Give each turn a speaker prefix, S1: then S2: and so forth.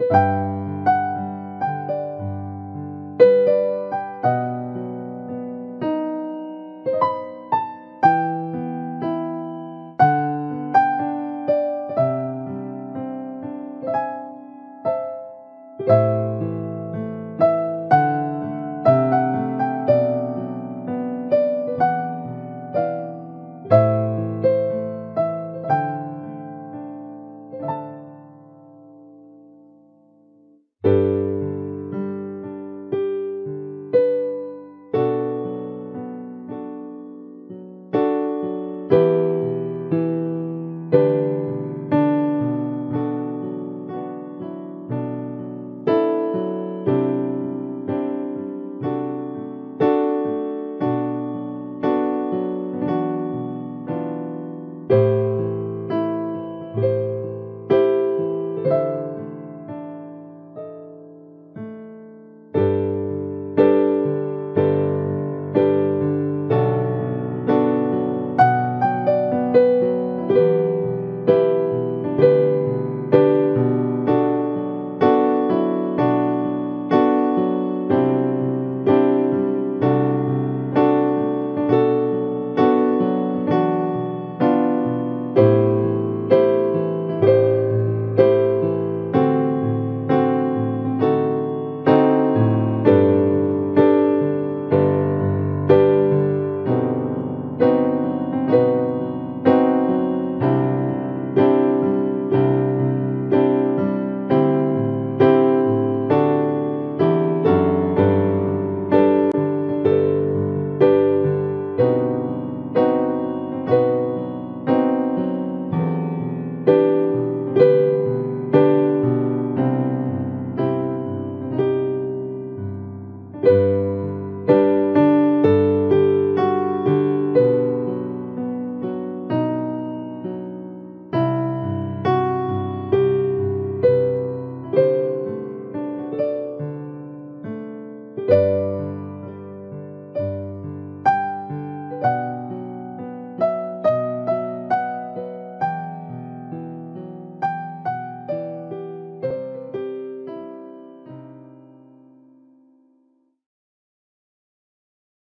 S1: you